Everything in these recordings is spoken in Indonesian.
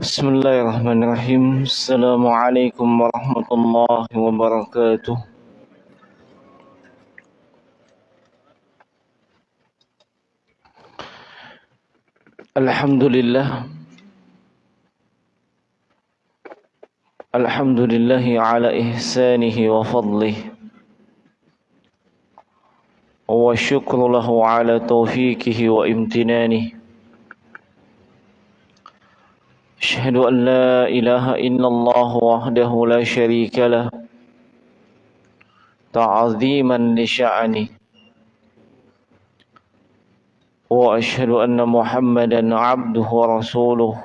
بسم الله الرحمن الرحيم السلام عليكم ورحمة الله وبركاته الحمد لله الحمد لله على إحسانه وفضله والشكر له على توفيقه وامتنانه أشهد أن لا إله إلا الله وحده لا شريك له تعظيما لشأنه وأشهد أن محمدا عبده ورسوله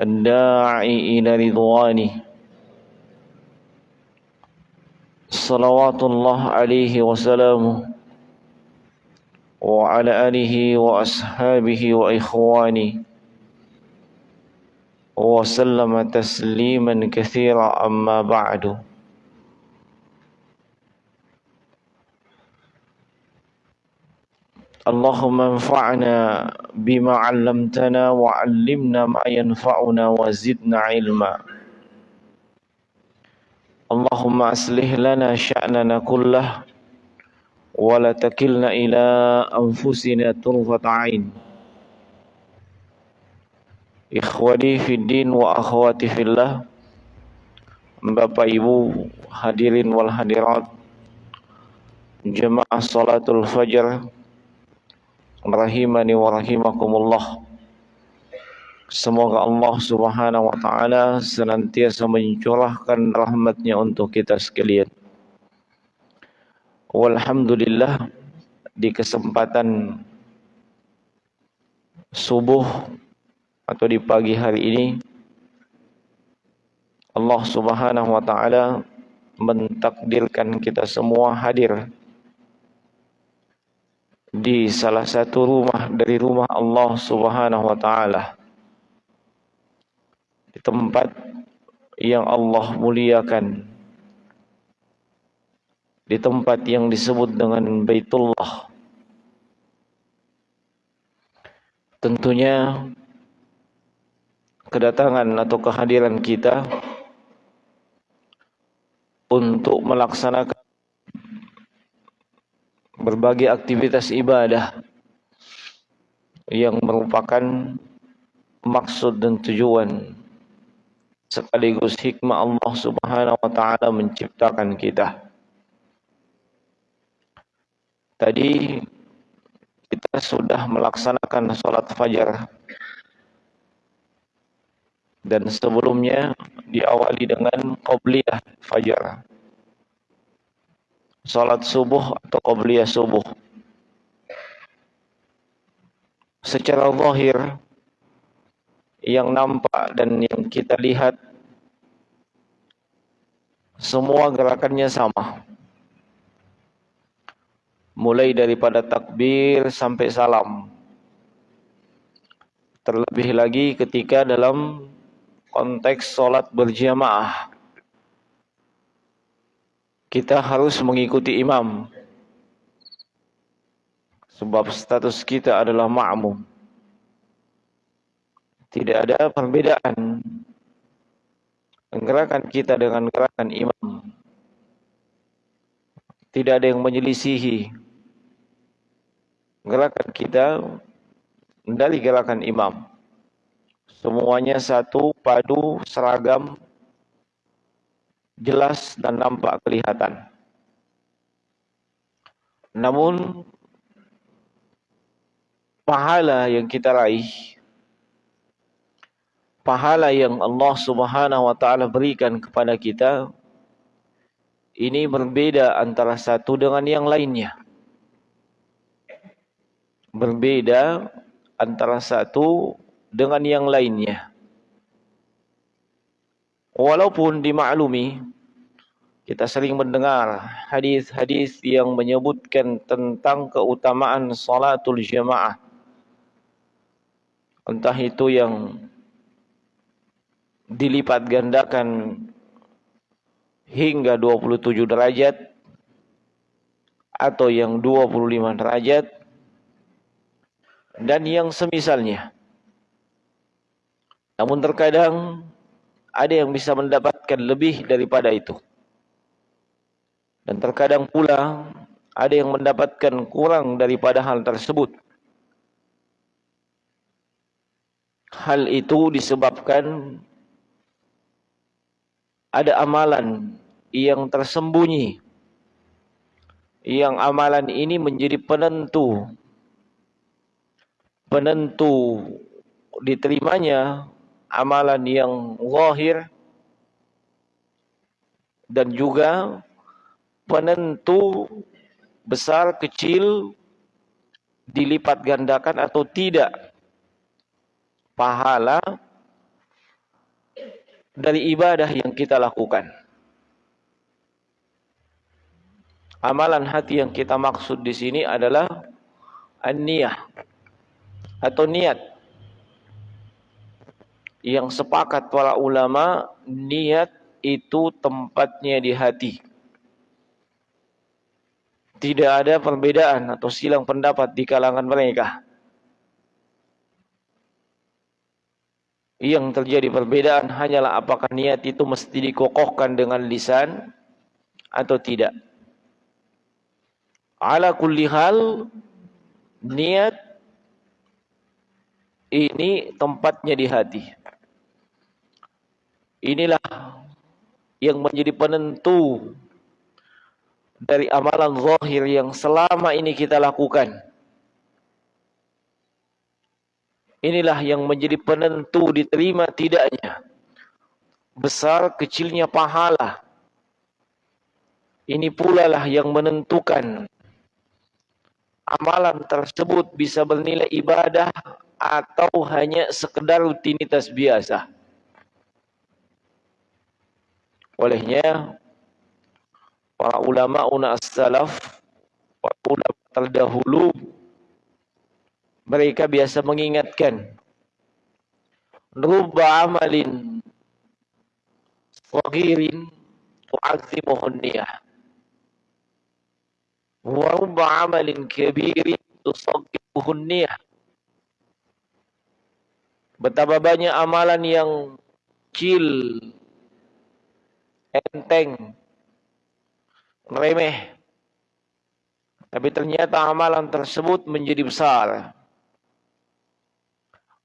الداعي إلى رضوانه صلوات الله عليه وسلامه وعلى آله وأصحابه وإخوانه وسلم تسليما كثيرا أما بعد. اللهم انفعنا بما علمتنا وعلمنا ما ينفعنا وزدنا علما. اللهم أصلح لنا شأننا كله ولا تكلنا إلى أنفسنا طرفة عين. Ikhwani fiddin wa akhwati fillah Bapak Ibu hadirin wal hadirat. Jemaah salatul fajar. Rahimani wa rahimakumullah. Semoga Allah subhanahu wa ta'ala senantiasa mencurahkan rahmatnya untuk kita sekalian. Walhamdulillah di kesempatan subuh atau di pagi hari ini Allah Subhanahu wa taala mentakdirkan kita semua hadir di salah satu rumah dari rumah Allah Subhanahu wa taala. Di tempat yang Allah muliakan. Di tempat yang disebut dengan Baitullah. Tentunya kedatangan atau kehadiran kita untuk melaksanakan berbagai aktivitas ibadah yang merupakan maksud dan tujuan sekaligus hikmah Allah Subhanahu wa taala menciptakan kita. Tadi kita sudah melaksanakan salat fajar dan sebelumnya diawali dengan qobliyah fajar. Salat subuh atau qobliyah subuh. Secara zahir yang nampak dan yang kita lihat semua gerakannya sama. Mulai daripada takbir sampai salam. Terlebih lagi ketika dalam konteks sholat berjamaah. Kita harus mengikuti imam. Sebab status kita adalah ma'mum. Tidak ada perbedaan gerakan kita dengan gerakan imam. Tidak ada yang menyelisihi gerakan kita dari gerakan imam Semuanya satu, padu, seragam, jelas dan nampak kelihatan. Namun pahala yang kita raih pahala yang Allah Subhanahu wa taala berikan kepada kita ini berbeda antara satu dengan yang lainnya. Berbeda antara satu dengan yang lainnya. Walaupun dimaklumi kita sering mendengar hadis-hadis yang menyebutkan tentang keutamaan salatul jamaah. Entah itu yang dilipat gandakan hingga 27 derajat atau yang 25 derajat dan yang semisalnya. Namun terkadang ada yang bisa mendapatkan lebih daripada itu. Dan terkadang pula ada yang mendapatkan kurang daripada hal tersebut. Hal itu disebabkan ada amalan yang tersembunyi. Yang amalan ini menjadi penentu penentu diterimanya amalan yang zahir dan juga penentu besar kecil dilipat gandakan atau tidak pahala dari ibadah yang kita lakukan. Amalan hati yang kita maksud di sini adalah an-niyah atau niat yang sepakat para ulama niat itu tempatnya di hati. Tidak ada perbedaan atau silang pendapat di kalangan mereka. Yang terjadi perbedaan hanyalah apakah niat itu mesti dikokohkan dengan lisan atau tidak. Ala kulli hal niat ini tempatnya di hati. Inilah yang menjadi penentu dari amalan zahir yang selama ini kita lakukan. Inilah yang menjadi penentu diterima tidaknya. Besar kecilnya pahala. Ini pula lah yang menentukan amalan tersebut bisa bernilai ibadah atau hanya sekedar rutinitas biasa. Olehnya para ulama una salaf para ulama terdahulu mereka biasa mengingatkan rubba amalin wagirin tu'azimuhun niyah. Wa rubba amalin kabirin tusaggibuhun niyah. Betapa banyak amalan yang kecil enteng, remeh. Tapi ternyata amalan tersebut menjadi besar.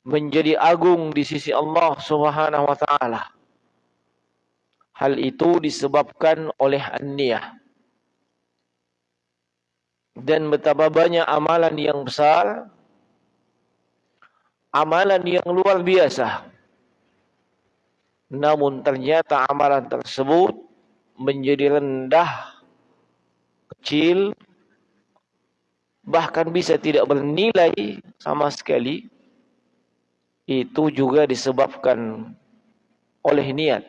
Menjadi agung di sisi Allah subhanahu wa ta'ala. Hal itu disebabkan oleh an-niyah. Dan betapa banyak amalan yang besar, amalan yang luar biasa namun ternyata amalan tersebut menjadi rendah, kecil, bahkan bisa tidak bernilai sama sekali. Itu juga disebabkan oleh niat.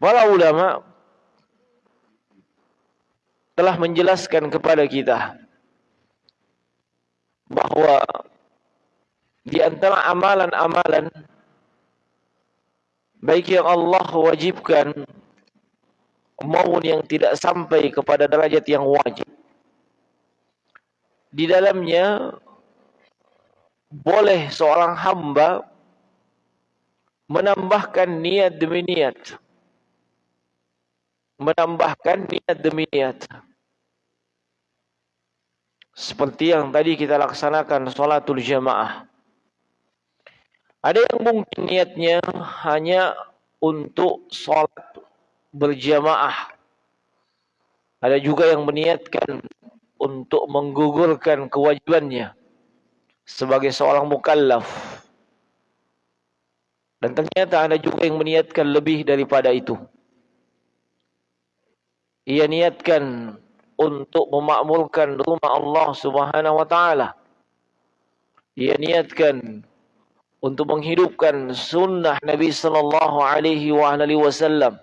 Para ulama telah menjelaskan kepada kita bahwa di antara amalan-amalan baik yang Allah wajibkan maupun yang tidak sampai kepada derajat yang wajib. Di dalamnya boleh seorang hamba menambahkan niat demi niat. Menambahkan niat demi niat. Seperti yang tadi kita laksanakan salatul jamaah. Ada yang mungkin niatnya hanya untuk sholat berjamaah. Ada juga yang meniatkan untuk menggugurkan kewajibannya sebagai seorang mukallaf. Dan ternyata ada juga yang meniatkan lebih daripada itu. Ia niatkan untuk memakmurkan rumah Allah Subhanahu wa taala. Ia niatkan untuk menghidupkan sunnah Nabi sallallahu alaihi wasallam.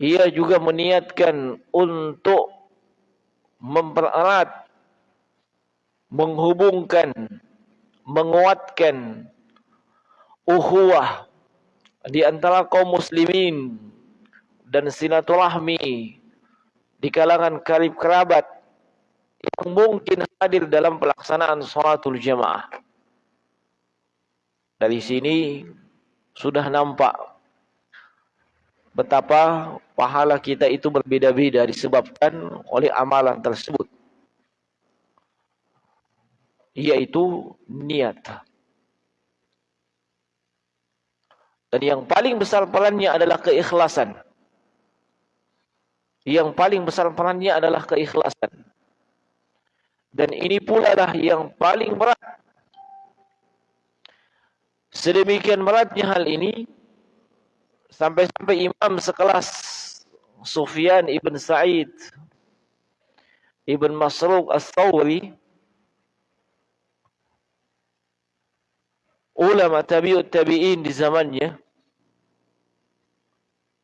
Ia juga meniatkan untuk mempererat menghubungkan menguatkan ukhuwah di antara kaum muslimin dan silaturahmi di kalangan karib kerabat yang mungkin hadir dalam pelaksanaan sholatul jamaah. Dari sini sudah nampak betapa pahala kita itu berbeda-beda disebabkan oleh amalan tersebut. Yaitu niat. Dan yang paling besar perannya adalah keikhlasan. Yang paling besar perannya adalah keikhlasan. Dan ini pula lah yang paling berat. Sedemikian beratnya hal ini sampai-sampai imam sekelas Sufyan ibn Sa'id ibn Masruq As-Thawri ulama tabi'ut tabi'in di zamannya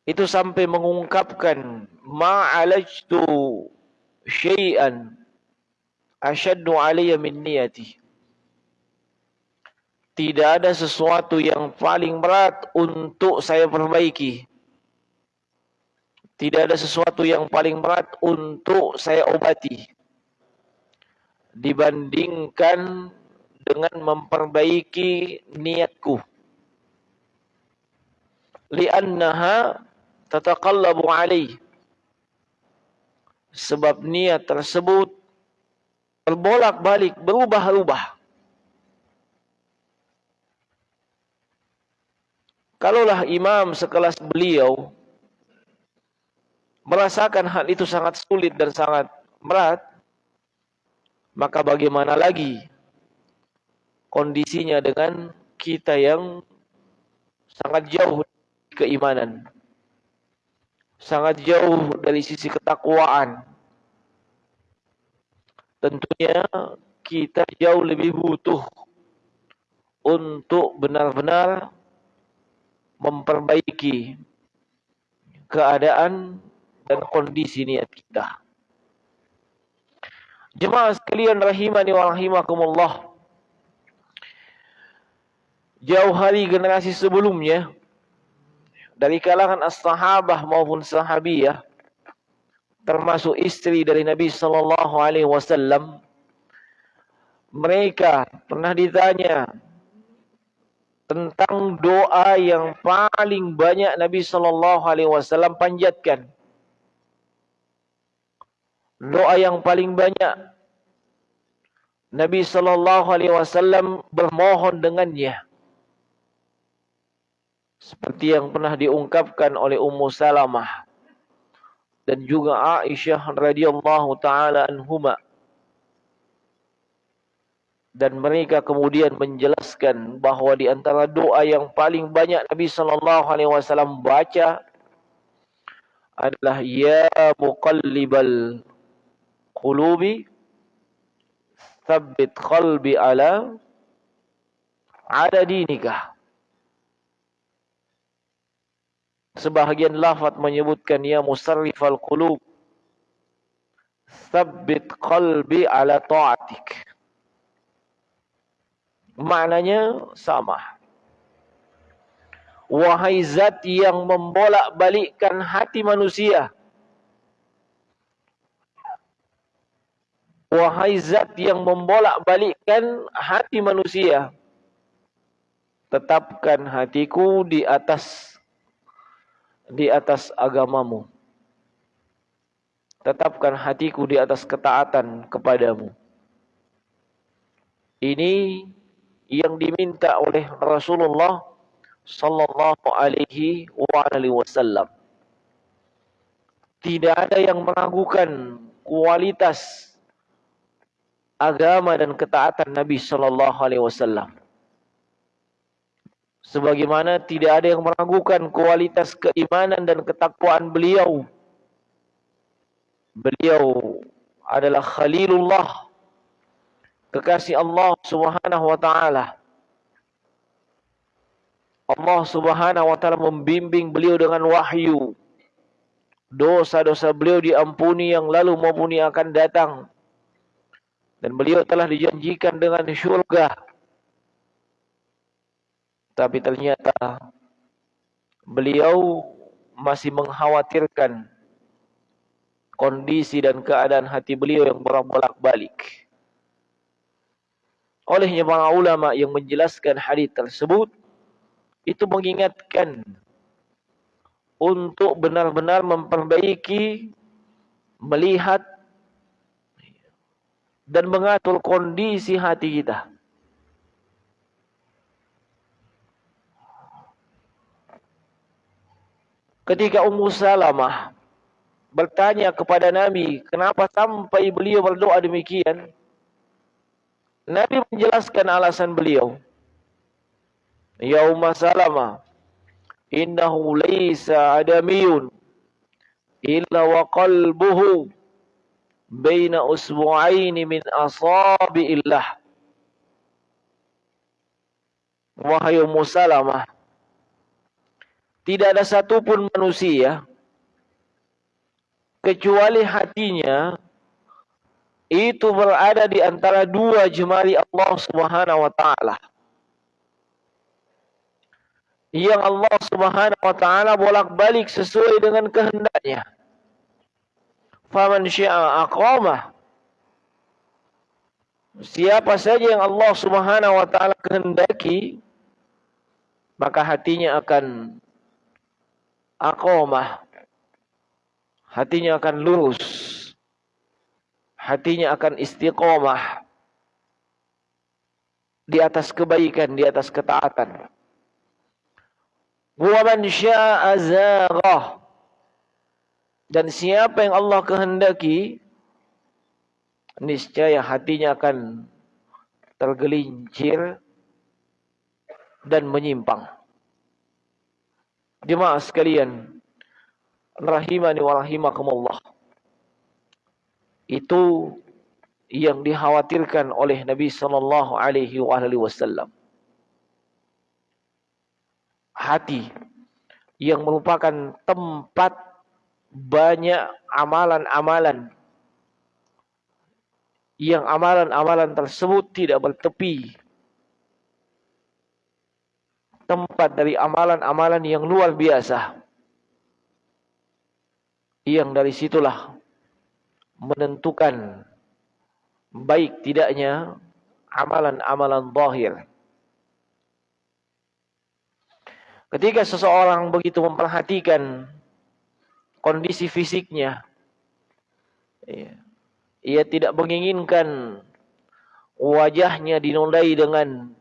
itu sampai mengungkapkan ma'alajtu syai'an asyaddu alayya min niyati tidak ada sesuatu yang paling berat untuk saya perbaiki tidak ada sesuatu yang paling berat untuk saya obati dibandingkan dengan memperbaiki niatku. Liannaha tataqallabu alaih. Sebab niat tersebut berbolak-balik, berubah-ubah. Kalaulah imam sekelas beliau merasakan hal itu sangat sulit dan sangat berat, maka bagaimana lagi kondisinya dengan kita yang sangat jauh keimanan. Sangat jauh dari sisi ketakwaan. Tentunya kita jauh lebih butuh untuk benar-benar memperbaiki keadaan dan kondisi niat kita. Jemaah sekalian rahimani wa rahimakumullah jauh hari generasi sebelumnya dari kalangan as-sahabah maupun sahabiyah termasuk istri dari Nabi sallallahu alaihi wasallam mereka pernah ditanya tentang doa yang paling banyak Nabi sallallahu alaihi wasallam panjatkan. Doa yang paling banyak Nabi sallallahu alaihi wasallam bermohon dengannya. Seperti yang pernah diungkapkan oleh Ummu Salamah dan juga Aisyah radhiyallahu taala anhuma dan mereka kemudian menjelaskan bahawa di antara doa yang paling banyak Nabi sallallahu alaihi wasallam baca adalah ya muqallibal qulubi tsabbit qalbi ala ada dinikah Sebahagian lafaz menyebutkan ya musarrifal qulub tsabbit qalbi ala ta'atik. Maknanya sama. Wahai zat yang membolak-balikkan hati manusia. Wahai zat yang membolak-balikkan hati manusia. Tetapkan hatiku di atas di atas agamamu. Tetapkan hatiku di atas ketaatan kepadamu. Ini yang diminta oleh Rasulullah sallallahu alaihi wasallam. Tidak ada yang meragukan kualitas agama dan ketaatan Nabi sallallahu alaihi wasallam. Sebagaimana tidak ada yang meragukan kualitas keimanan dan ketakwaan beliau. Beliau adalah Khalilullah. Kekasih Allah subhanahu wa ta'ala. Allah subhanahu wa ta'ala membimbing beliau dengan wahyu. Dosa-dosa beliau diampuni yang lalu maupun yang akan datang. Dan beliau telah dijanjikan dengan syurga. Tapi ternyata beliau masih mengkhawatirkan kondisi dan keadaan hati beliau yang berbolak-balik. Olehnya para ulama yang menjelaskan hadis tersebut itu mengingatkan untuk benar-benar memperbaiki melihat dan mengatur kondisi hati kita. Ketika Ummu Salamah bertanya kepada Nabi, kenapa sampai beliau berdoa demikian? Nabi menjelaskan alasan beliau. Ya Ummu Salamah, innahu laysa adamiyun illa wa qalbuhu baina usbu'aini min asabi'illah. Wahai Ummu Salamah, tidak ada satupun manusia kecuali hatinya itu berada di antara dua jemari Allah Subhanahu wa taala. Yang Allah Subhanahu wa taala bolak-balik sesuai dengan kehendaknya. Faman syaa aqamah. Siapa saja yang Allah Subhanahu wa taala kehendaki maka hatinya akan aqamah. Hatinya akan lurus. Hatinya akan istiqomah. Di atas kebaikan, di atas ketaatan. Dan siapa yang Allah kehendaki, niscaya hatinya akan tergelincir dan menyimpang. Jemaah sekalian, rahimani wa rahimakumullah. Itu yang dikhawatirkan oleh Nabi sallallahu alaihi wasallam. Hati yang merupakan tempat banyak amalan-amalan yang amalan-amalan tersebut tidak bertepi tempat dari amalan-amalan yang luar biasa. Yang dari situlah menentukan baik tidaknya amalan-amalan zahir. Ketika seseorang begitu memperhatikan kondisi fisiknya, ia tidak menginginkan wajahnya dinodai dengan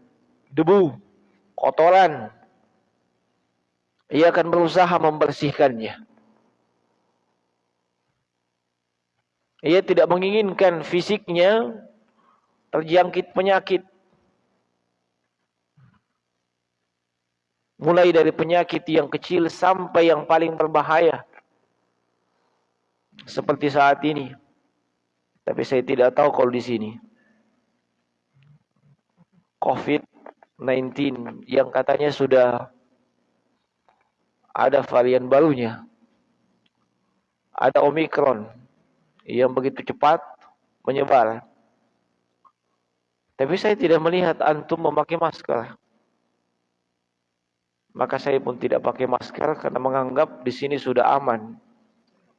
debu kotoran. Ia akan berusaha membersihkannya. Ia tidak menginginkan fisiknya terjangkit penyakit. Mulai dari penyakit yang kecil sampai yang paling berbahaya. Seperti saat ini. Tapi saya tidak tahu kalau di sini. Covid 19 yang katanya sudah ada varian barunya. Ada Omicron yang begitu cepat menyebar. Tapi saya tidak melihat antum memakai masker. Maka saya pun tidak pakai masker karena menganggap di sini sudah aman.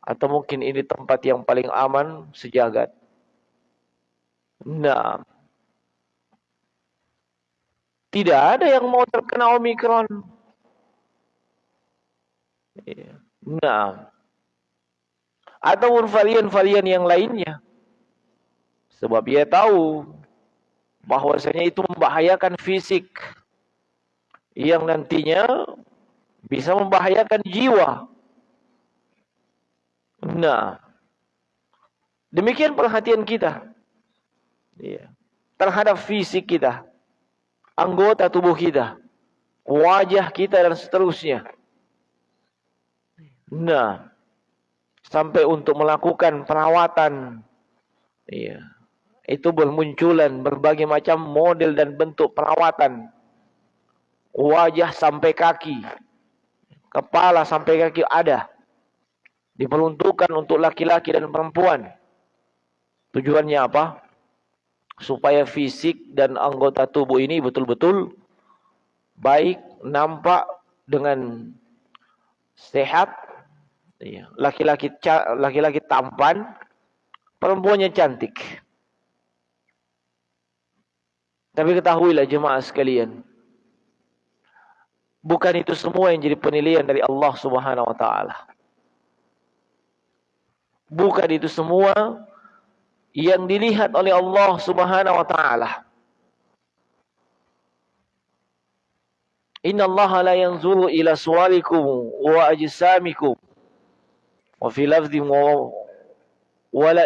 Atau mungkin ini tempat yang paling aman sejagat. Nah, tidak ada yang mau terkena Omikron. Iya. Nah. Atau varian-varian yang lainnya. Sebab ia tahu bahwasanya itu membahayakan fisik. Yang nantinya bisa membahayakan jiwa. Nah. Demikian perhatian kita. Iya. Terhadap fisik kita anggota tubuh kita, wajah kita dan seterusnya. Nah, sampai untuk melakukan perawatan, iya, itu bermunculan berbagai macam model dan bentuk perawatan. Wajah sampai kaki, kepala sampai kaki ada. Diperuntukkan untuk laki-laki dan perempuan. Tujuannya apa? supaya fisik dan anggota tubuh ini betul-betul baik, nampak dengan sehat, laki-laki laki-laki tampan, perempuannya cantik. Tapi ketahuilah jemaah sekalian, bukan itu semua yang jadi penilaian dari Allah Subhanahu wa taala. Bukan itu semua yang dilihat oleh Allah Subhanahu wa taala. Inna Allah la yanzuru ila wa ajsamikum wa fi lafdhin wala.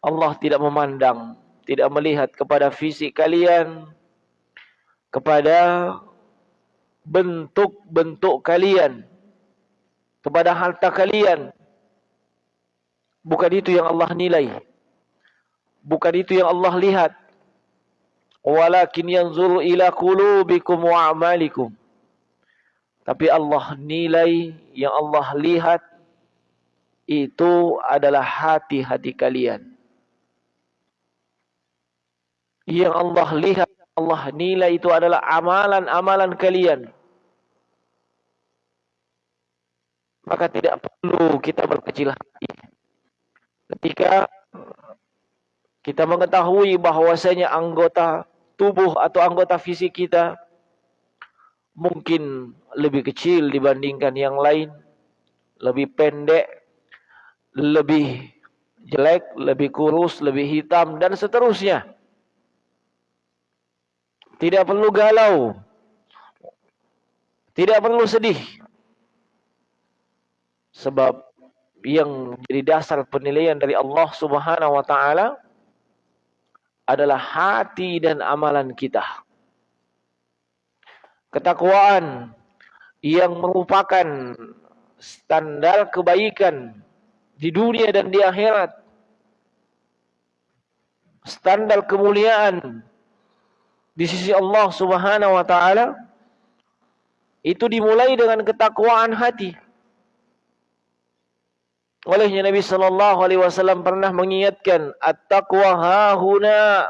Allah tidak memandang, tidak melihat kepada fisik kalian, kepada bentuk-bentuk kalian, kepada harta kalian, Bukan itu yang Allah nilai. Bukan itu yang Allah lihat. Walakin yanzuru ila qulubikum wa a'malikum. Tapi Allah nilai yang Allah lihat itu adalah hati-hati kalian. Yang Allah lihat, Allah nilai itu adalah amalan-amalan kalian. Maka tidak perlu kita berkecil hati ketika kita mengetahui bahwasanya anggota tubuh atau anggota fisik kita mungkin lebih kecil dibandingkan yang lain, lebih pendek, lebih jelek, lebih kurus, lebih hitam dan seterusnya. Tidak perlu galau. Tidak perlu sedih. Sebab yang jadi dasar penilaian dari Allah Subhanahu wa taala adalah hati dan amalan kita. Ketakwaan yang merupakan standar kebaikan di dunia dan di akhirat. Standar kemuliaan di sisi Allah Subhanahu wa taala itu dimulai dengan ketakwaan hati. Olehnya Nabi sallallahu alaihi wasallam pernah mengingatkan at-taqwa hahuna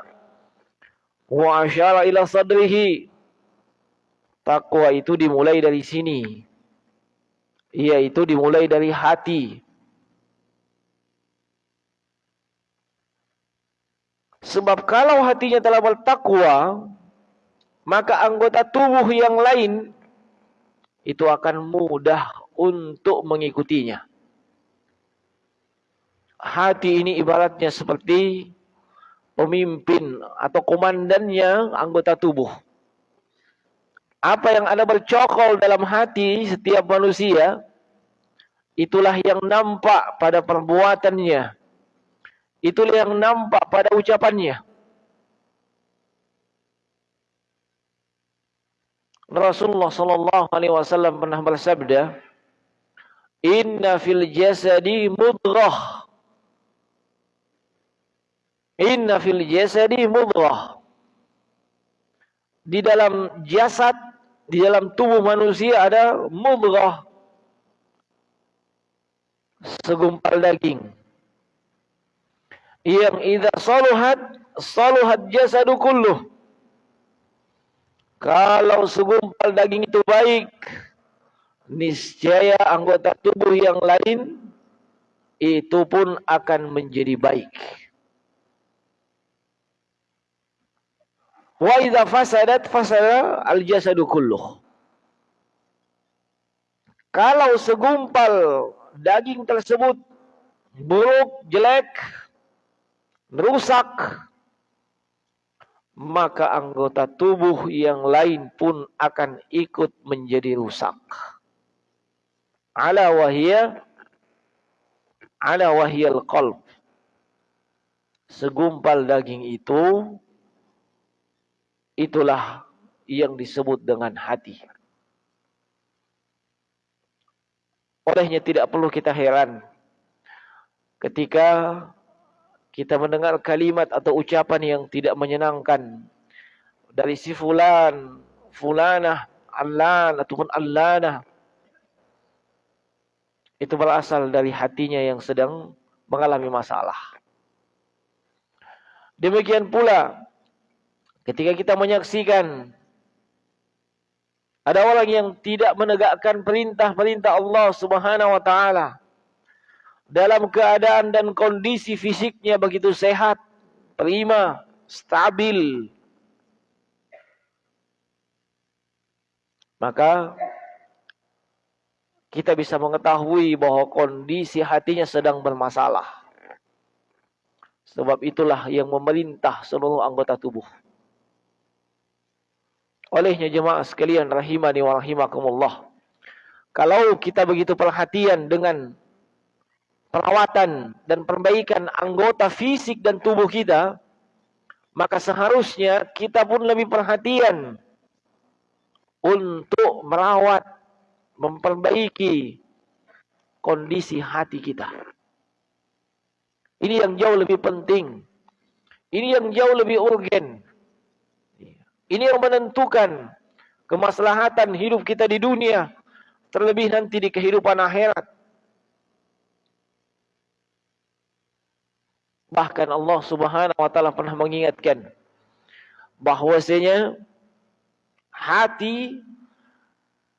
wa ila sadrihi. Takwa itu dimulai dari sini. Yaitu dimulai dari hati. Sebab kalau hatinya telah bertakwa, maka anggota tubuh yang lain itu akan mudah untuk mengikutinya hati ini ibaratnya seperti pemimpin atau komandannya anggota tubuh. Apa yang ada bercokol dalam hati setiap manusia, itulah yang nampak pada perbuatannya. Itulah yang nampak pada ucapannya. Rasulullah sallallahu alaihi wasallam pernah bersabda, "Inna fil jasadi mudghah." Inna fil jasadi mudghah. Di dalam jasad, di dalam tubuh manusia ada mudghah. Segumpal daging. Yang idza saluhat, saluhat jasadu kulluh. Kalau segumpal daging itu baik, niscaya anggota tubuh yang lain itu pun akan menjadi baik. Wa idza fasadat fasada al jasadu kulluh. Kalau segumpal daging tersebut buruk, jelek, rusak, maka anggota tubuh yang lain pun akan ikut menjadi rusak. Ala wahiyya ala wahyal qalb. Segumpal daging itu Itulah yang disebut dengan hati. Olehnya tidak perlu kita heran ketika kita mendengar kalimat atau ucapan yang tidak menyenangkan dari si fulan, fulanah, allan ataupun allana. Itu berasal dari hatinya yang sedang mengalami masalah. Demikian pula Ketika kita menyaksikan Ada orang yang tidak menegakkan perintah-perintah Allah Subhanahu wa taala. Dalam keadaan dan kondisi fisiknya begitu sehat, prima, stabil. Maka kita bisa mengetahui bahwa kondisi hatinya sedang bermasalah. Sebab itulah yang memerintah seluruh anggota tubuh. Olehnya jemaah sekalian rahimani wa rahimakumullah. Kalau kita begitu perhatian dengan perawatan dan perbaikan anggota fisik dan tubuh kita, maka seharusnya kita pun lebih perhatian untuk merawat, memperbaiki kondisi hati kita. Ini yang jauh lebih penting. Ini yang jauh lebih urgen. Ini yang menentukan kemaslahatan hidup kita di dunia. Terlebih nanti di kehidupan akhirat. Bahkan Allah subhanahu wa ta'ala pernah mengingatkan. bahwasanya hati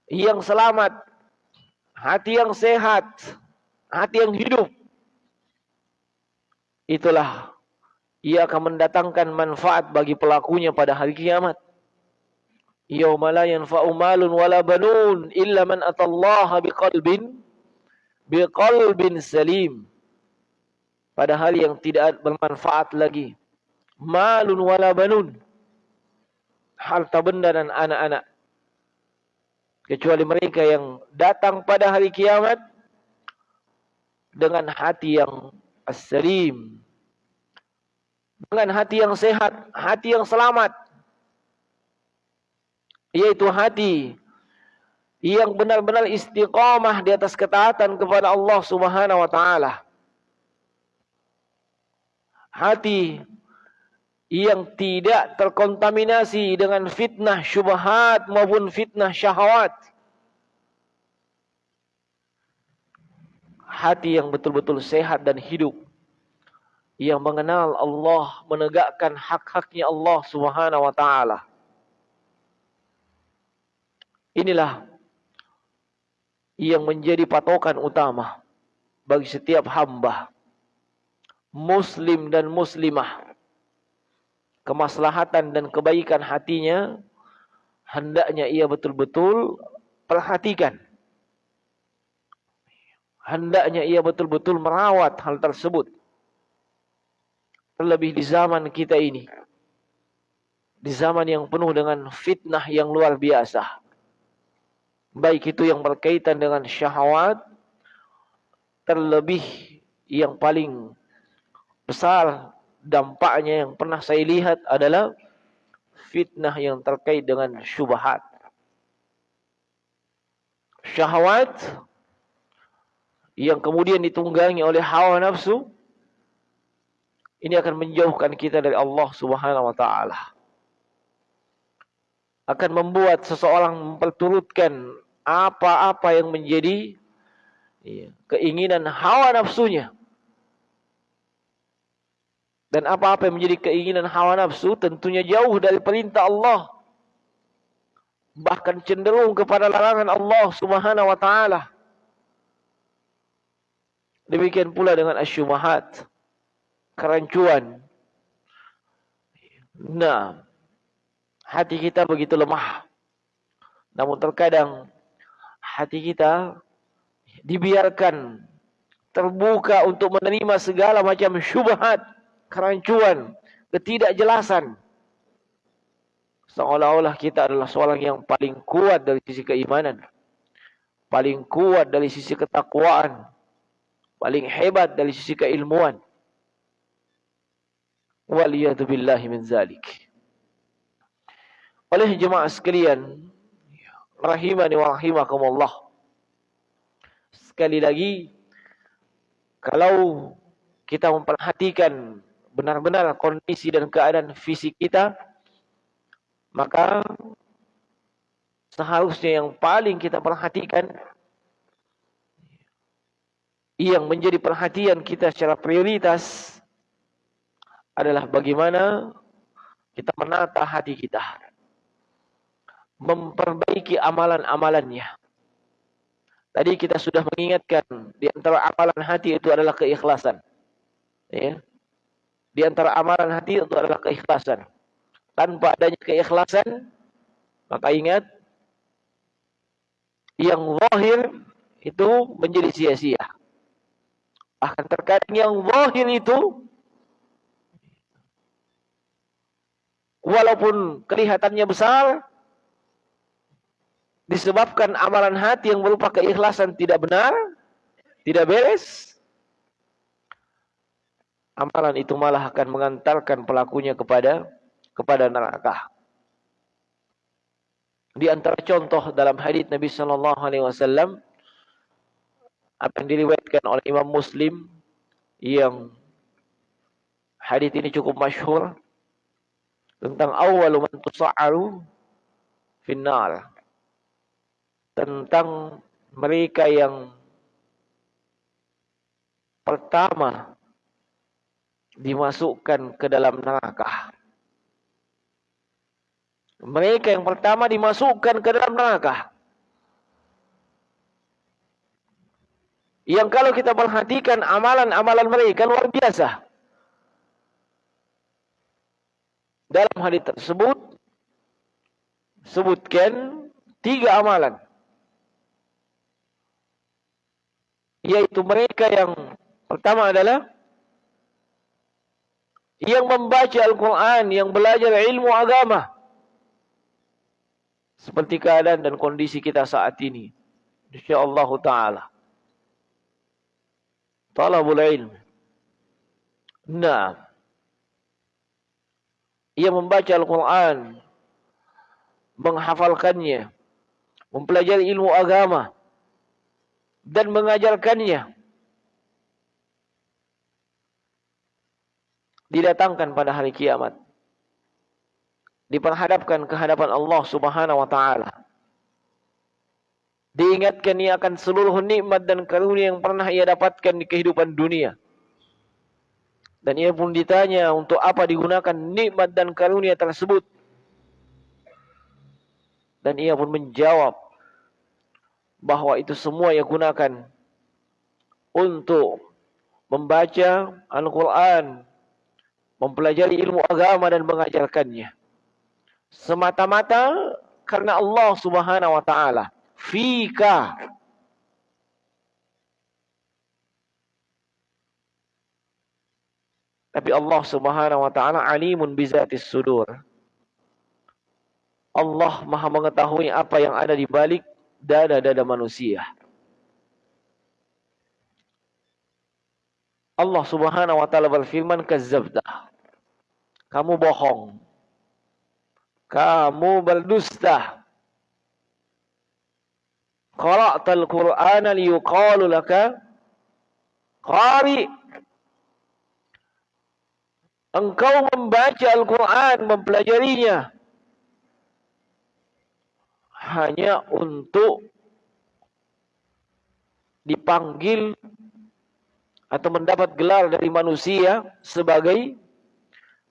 yang selamat. Hati yang sehat. Hati yang hidup itulah ia akan mendatangkan manfaat bagi pelakunya pada hari kiamat. Yauma la yanfa'u malun wala banun illa man atallaha biqalbin biqalbin salim. Pada hari yang tidak bermanfaat lagi. Malun wala banun. Harta benda dan anak-anak. Kecuali mereka yang datang pada hari kiamat dengan hati yang as-salim. Dengan hati yang sehat, hati yang selamat. Yaitu hati yang benar-benar istiqamah di atas ketaatan kepada Allah Subhanahu wa taala. Hati yang tidak terkontaminasi dengan fitnah syubhat maupun fitnah syahwat. hati yang betul-betul sehat dan hidup yang mengenal Allah menegakkan hak-haknya Allah Subhanahu wa taala. Inilah yang menjadi patokan utama bagi setiap hamba muslim dan muslimah. Kemaslahatan dan kebaikan hatinya hendaknya ia betul-betul perhatikan. Hendaknya ia betul-betul merawat hal tersebut. Terlebih di zaman kita ini. Di zaman yang penuh dengan fitnah yang luar biasa. Baik itu yang berkaitan dengan syahwat. Terlebih yang paling besar dampaknya yang pernah saya lihat adalah fitnah yang terkait dengan syubhat. Syahwat yang kemudian ditunggangi oleh hawa nafsu ini akan menjauhkan kita dari Allah Subhanahu wa taala. Akan membuat seseorang memperturutkan apa-apa yang menjadi ya, keinginan hawa nafsunya. Dan apa-apa yang menjadi keinginan hawa nafsu tentunya jauh dari perintah Allah. Bahkan cenderung kepada larangan Allah Subhanahu wa taala. Demikian pula dengan asyumahat. Kerancuan. Nah. Hati kita begitu lemah. Namun terkadang. Hati kita. Dibiarkan. Terbuka untuk menerima segala macam syubhat. Kerancuan. Ketidakjelasan. Seolah-olah kita adalah seorang yang paling kuat dari sisi keimanan. Paling kuat dari sisi ketakwaan paling hebat dari sisi keilmuan. Waliyadu billahi min zalik. Oleh jemaah sekalian, rahimani wa rahimakumullah. Sekali lagi, kalau kita memperhatikan benar-benar kondisi dan keadaan fisik kita, maka seharusnya yang paling kita perhatikan yang menjadi perhatian kita secara prioritas adalah bagaimana kita menata hati kita. memperbaiki amalan-amalannya. Tadi kita sudah mengingatkan di antara amalan hati itu adalah keikhlasan. Ya. Di antara amalan hati itu adalah keikhlasan. Tanpa adanya keikhlasan, maka ingat yang zahir itu menjadi sia-sia. Bahkan terkadang yang zahir itu walaupun kelihatannya besar disebabkan amalan hati yang berupa keikhlasan tidak benar, tidak beres, amalan itu malah akan mengantarkan pelakunya kepada kepada neraka. Di antara contoh dalam hadis Nabi sallallahu alaihi wasallam apa yang diriwayatkan oleh Imam Muslim yang hadis ini cukup masyhur tentang awal man tusa'aru finnar tentang mereka yang pertama dimasukkan ke dalam neraka. Mereka yang pertama dimasukkan ke dalam neraka. Yang kalau kita perhatikan amalan-amalan mereka luar biasa. Dalam hadis tersebut sebutkan tiga amalan. Yaitu mereka yang pertama adalah yang membaca Al-Quran, yang belajar ilmu agama. Seperti keadaan dan kondisi kita saat ini. InsyaAllah ta'ala. Talabul ilmu. Nah ia membaca Al-Quran, menghafalkannya, mempelajari ilmu agama, dan mengajarkannya. Didatangkan pada hari kiamat. Diperhadapkan ke hadapan Allah subhanahu wa ta'ala. Diingatkan ia akan seluruh nikmat dan karunia yang pernah ia dapatkan di kehidupan dunia. Dan ia pun ditanya untuk apa digunakan nikmat dan karunia tersebut. Dan ia pun menjawab bahwa itu semua ia gunakan untuk membaca Al-Quran, mempelajari ilmu agama dan mengajarkannya. Semata-mata karena Allah subhanahu wa ta'ala. Fika Tapi Allah Subhanahu wa taala alimun bizatis sudur. Allah Maha mengetahui apa yang ada di balik dada-dada manusia. Allah Subhanahu wa taala berfirman kazzabta. Kamu bohong. Kamu berdusta. Qara'tal Qur'ana liyuqalu laka qari' engkau membaca Al-Quran, mempelajarinya hanya untuk dipanggil atau mendapat gelar dari manusia sebagai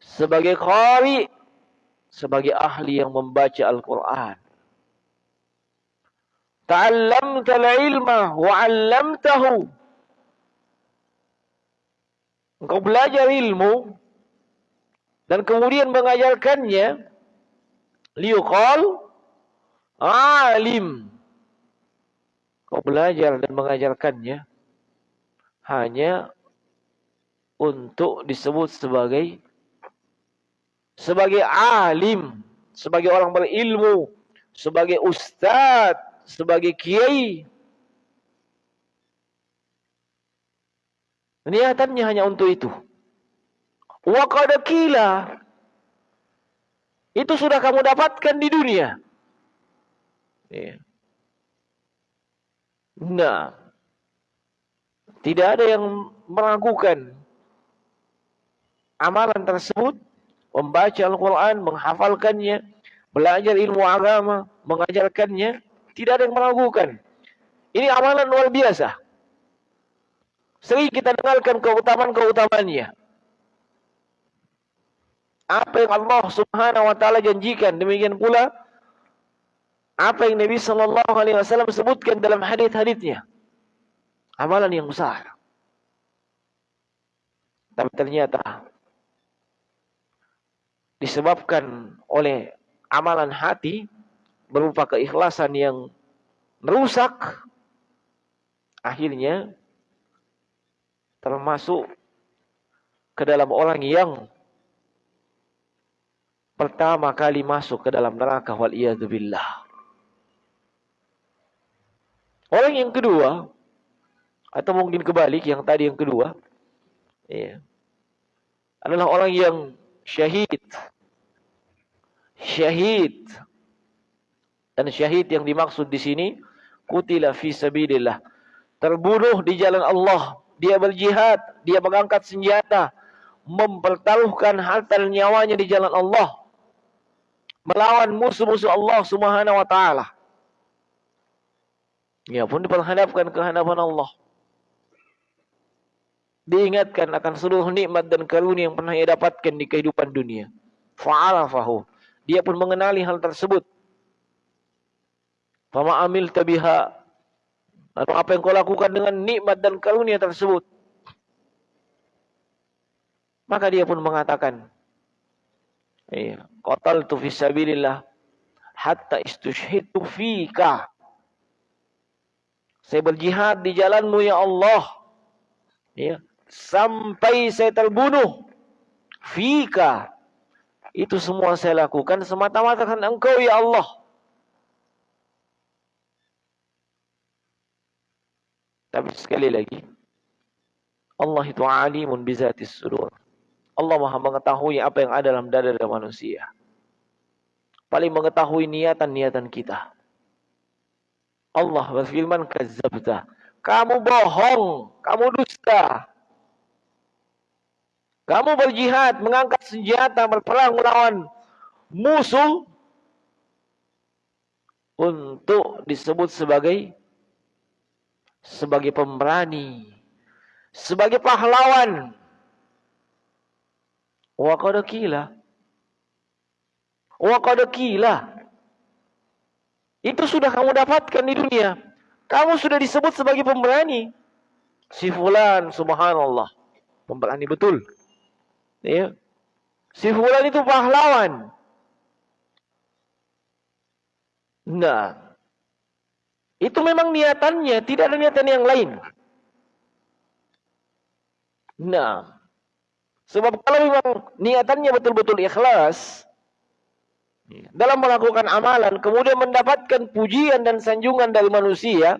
sebagai qari, sebagai ahli yang membaca Al-Quran. Ta'allamta al-ilma wa. Engkau belajar ilmu dan kemudian mengajarkannya liuqal alim. Kau belajar dan mengajarkannya hanya untuk disebut sebagai sebagai alim sebagai orang berilmu sebagai ustaz sebagai kiai. Niatannya hanya untuk itu Wa qad Itu sudah kamu dapatkan di dunia. Ya. Nah, tidak ada yang meragukan amalan tersebut, membaca Al-Quran, menghafalkannya, belajar ilmu agama, mengajarkannya, tidak ada yang meragukan. Ini amalan luar biasa. Sering kita dengarkan keutamaan-keutamaannya apa yang Allah Subhanahu wa taala janjikan. Demikian pula apa yang Nabi sallallahu alaihi wasallam sebutkan dalam hadis-hadisnya. Amalan yang besar. Tapi ternyata disebabkan oleh amalan hati berupa keikhlasan yang merusak akhirnya termasuk ke dalam orang yang pertama kali masuk ke dalam neraka wal billah. Orang yang kedua atau mungkin kebalik yang tadi yang kedua ya, adalah orang yang syahid. Syahid. Dan syahid yang dimaksud di sini kutila fi sabilillah. Terbunuh di jalan Allah. Dia berjihad, dia mengangkat senjata, mempertaruhkan harta dan nyawanya di jalan Allah. Melawan musuh-musuh Allah Subhanahu wa taala. Ya pun diperhadapkan ke hadapan Allah. Diingatkan akan seluruh nikmat dan karunia yang pernah ia dapatkan di kehidupan dunia. Fa'arafahu. Dia pun mengenali hal tersebut. Fama amil tabiha. Lalu apa yang kau lakukan dengan nikmat dan karunia tersebut? Maka dia pun mengatakan, Iya, qataltu fi hatta istushhidu fika. Saya berjihad di jalanmu ya Allah. Ya, sampai saya terbunuh. Fika. Itu semua saya lakukan semata-mata karena engkau ya Allah. Tapi sekali lagi, Allah itu alimun bizatis sudur. Allah maha mengetahui apa yang ada dalam dada manusia. Paling mengetahui niatan-niatan kita. Allah berfirman kazabta. Kamu bohong, kamu dusta. Kamu berjihad, mengangkat senjata, berperang melawan musuh untuk disebut sebagai sebagai pemberani, sebagai pahlawan. Wa qad qila. Wa. Itu sudah kamu dapatkan di dunia. Kamu sudah disebut sebagai pemberani. Si fulan subhanallah. Pemberani betul. Ya. Si fulan itu pahlawan. Nah. Itu memang niatannya, tidak ada niatan yang lain. Nah. Sebab kalau memang niatannya betul-betul ikhlas, dalam melakukan amalan kemudian mendapatkan pujian dan sanjungan dari manusia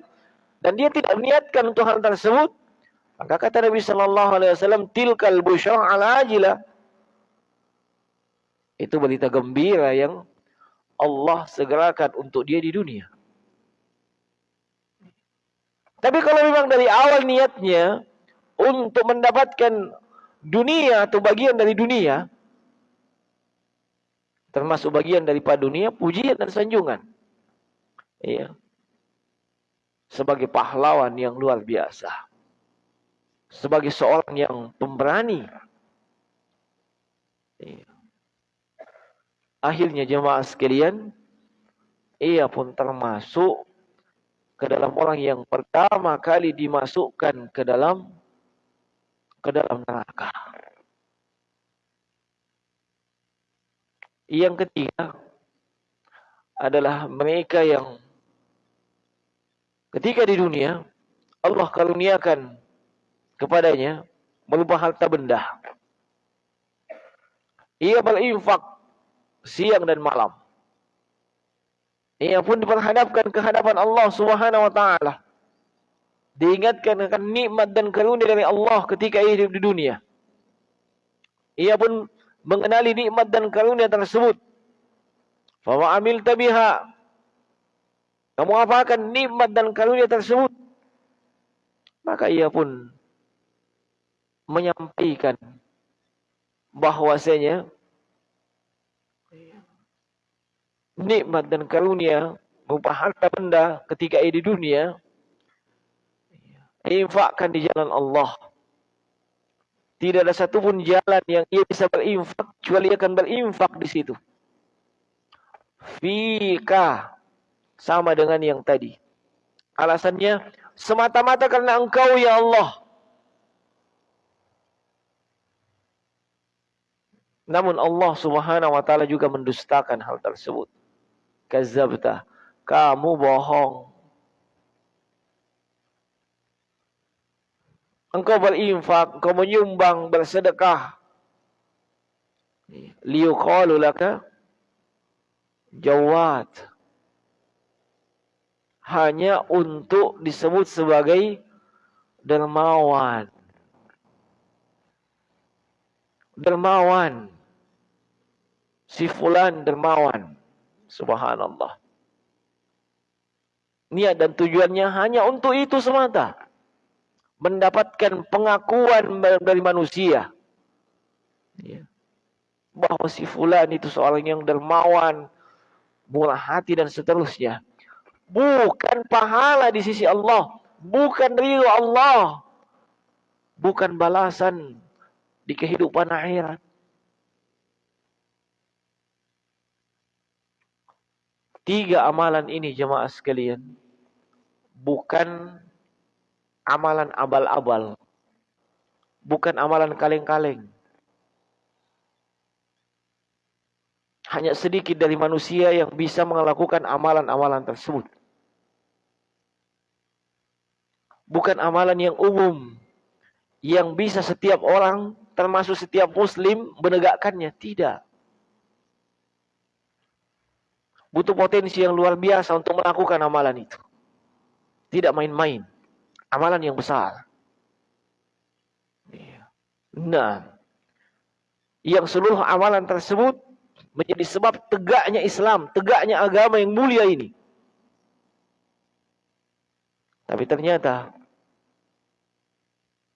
dan dia tidak niatkan untuk hal tersebut maka kata Nabi sallallahu alaihi wasallam tilkal busyra al ajilah itu berita gembira yang Allah segerakan untuk dia di dunia. Tapi kalau memang dari awal niatnya untuk mendapatkan dunia atau bagian dari dunia termasuk bagian daripada dunia pujian dan sanjungan. Iya. Sebagai pahlawan yang luar biasa. Sebagai seorang yang pemberani. Iya. Akhirnya jemaah sekalian, ia pun termasuk ke dalam orang yang pertama kali dimasukkan ke dalam ke dalam neraka. Yang ketiga adalah mereka yang ketika di dunia Allah karuniakan kepadanya berupa harta benda. Ia berinfak siang dan malam. Ia pun diperhadapkan ke hadapan Allah Subhanahu wa taala. Diingatkan akan nikmat dan karunia dari Allah ketika ia hidup di dunia. Ia pun mengenali nikmat dan karunia tersebut. Fama amil tabiha. Kamu apakan nikmat dan karunia tersebut? Maka ia pun menyampaikan bahwasanya nikmat dan karunia berupa harta benda ketika ia di dunia infakkan di jalan Allah tidak ada satupun jalan yang ia bisa berinfak kecuali akan berinfak di situ. Fika Sama dengan yang tadi. Alasannya semata-mata karena engkau ya Allah. Namun Allah subhanahu wa ta'ala juga mendustakan hal tersebut. Kazabta. Kamu bohong. Engkau berinfak, engkau menyumbang, bersedekah. Liyuqalu laka jawad hanya untuk disebut sebagai dermawan. Dermawan. Si fulan dermawan. Subhanallah. Niat dan tujuannya hanya untuk itu semata. Mendapatkan pengakuan dari manusia. Ya. Bahwa si fulan itu seorang yang dermawan, murah hati dan seterusnya bukan pahala di sisi Allah, bukan ridho Allah, bukan balasan di kehidupan akhirat. Tiga amalan ini jemaah sekalian bukan amalan abal-abal. Bukan amalan kaleng-kaleng. Hanya sedikit dari manusia yang bisa melakukan amalan-amalan tersebut. bukan amalan yang umum yang bisa setiap orang termasuk setiap muslim menegakkannya tidak butuh potensi yang luar biasa untuk melakukan amalan itu tidak main-main amalan yang besar iya. nah yang seluruh amalan tersebut menjadi sebab tegaknya Islam tegaknya agama yang mulia ini tapi ternyata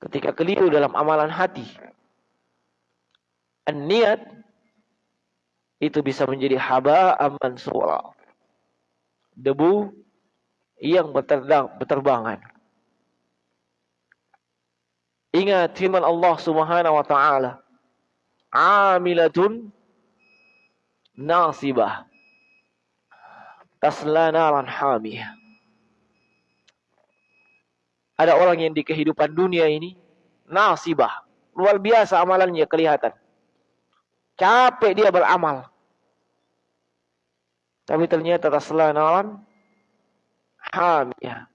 ketika keliru dalam amalan hati. Niat itu bisa menjadi haba aman suara. Debu yang berterbang, berterbangan. Ingat firman Allah Subhanahu wa taala. Amilatun nasibah. Tasla naran hamiyah. Ada orang yang di kehidupan dunia ini nasibah. Luar biasa amalannya kelihatan. Capek dia beramal. Tapi ternyata tasla naran hamiyah.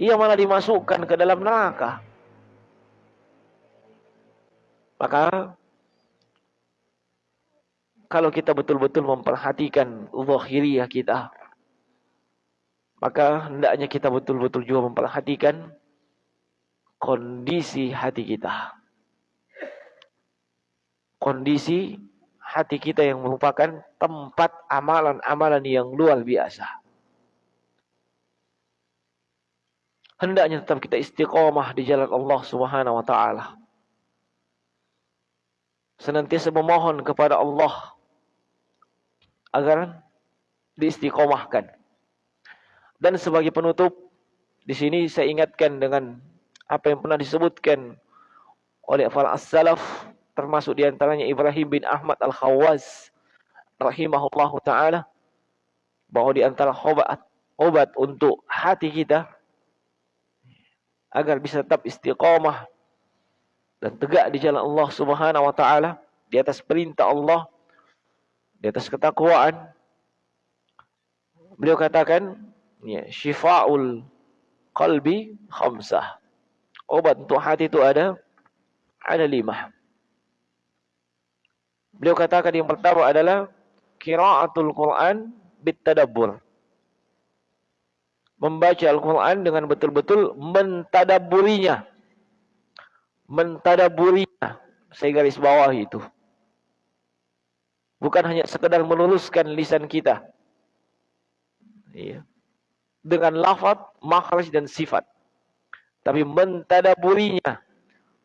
Ia malah dimasukkan ke dalam neraka. Maka kalau kita betul-betul memperhatikan zahiriyah kita, maka hendaknya kita betul-betul juga memperhatikan kondisi hati kita. Kondisi hati kita yang merupakan tempat amalan-amalan yang luar biasa. Hendaknya tetap kita istiqomah di jalan Allah Subhanahu wa taala. Senantiasa memohon kepada Allah agar diistiqomahkan dan sebagai penutup, di sini saya ingatkan dengan apa yang pernah disebutkan oleh para as-salaf termasuk di antaranya Ibrahim bin Ahmad Al-Khawaz rahimahullahu taala bahwa di antara obat obat untuk hati kita agar bisa tetap istiqamah dan tegak di jalan Allah Subhanahu wa taala di atas perintah Allah di atas ketakwaan beliau katakan ya, syifaul qalbi khamsah. Obat untuk hati itu ada ada lima. Beliau katakan yang pertama adalah qiraatul Quran bitadabbur. Membaca Al-Quran dengan betul-betul mentadaburinya. Mentadaburinya. Saya garis bawah itu. Bukan hanya sekedar meluruskan lisan kita. Iya dengan lafaz, makhraj dan sifat. Tapi mentadaburinya,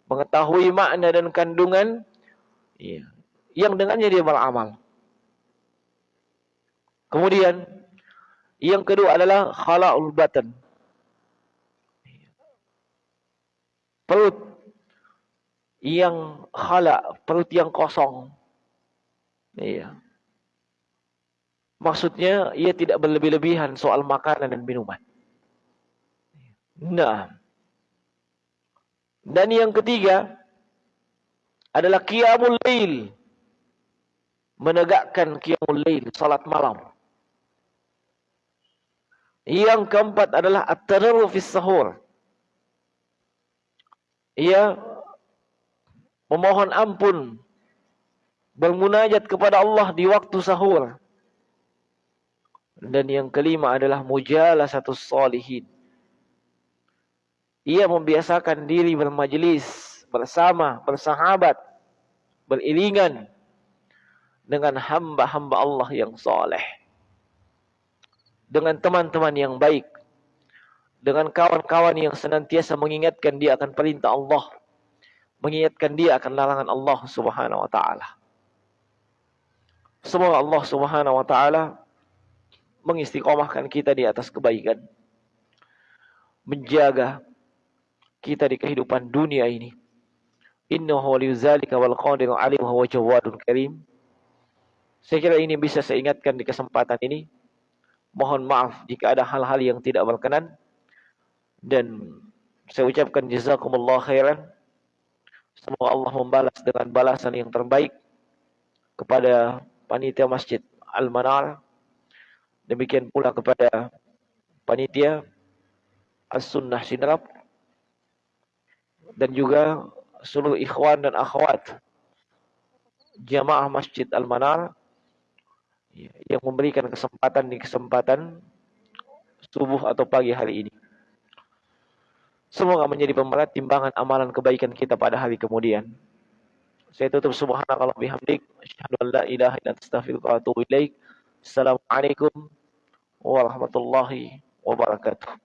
mengetahui makna dan kandungan ya, yang dengannya dia beramal. Kemudian yang kedua adalah khala'ul batan. Perut yang khala, perut yang kosong. Iya. Maksudnya ia tidak berlebih-lebihan soal makanan dan minuman. Nah. Dan yang ketiga adalah qiyamul lail. Menegakkan qiyamul lail, salat malam. Yang keempat adalah at-tadarruf fi sahur. Ia memohon ampun bermunajat kepada Allah di waktu sahur. Dan yang kelima adalah mujalah satu solihin. Ia membiasakan diri bermajlis bersama, bersahabat, beriringan dengan hamba-hamba Allah yang soleh. Dengan teman-teman yang baik. Dengan kawan-kawan yang senantiasa mengingatkan dia akan perintah Allah. Mengingatkan dia akan larangan Allah subhanahu wa ta'ala. Semoga Allah subhanahu wa ta'ala mengistiqomahkan kita di atas kebaikan. Menjaga kita di kehidupan dunia ini. Innahu waliyudzalika wal qadiru alim wa jawadun karim. Saya kira ini bisa saya ingatkan di kesempatan ini. Mohon maaf jika ada hal-hal yang tidak berkenan. Dan saya ucapkan jazakumullah khairan. Semoga Allah membalas dengan balasan yang terbaik kepada panitia Masjid Al-Manar. Demikian pula kepada panitia As-Sunnah Sinrab dan juga seluruh ikhwan dan akhwat jamaah Masjid Al-Manar yang memberikan kesempatan di kesempatan subuh atau pagi hari ini. Semoga menjadi pemberat timbangan amalan kebaikan kita pada hari kemudian. Saya tutup subhanakallah bihamdik. Asyhadu an la ilaha illa astaghfiruka wa atubu ilaik. Assalamualaikum warahmatullahi wabarakatuh.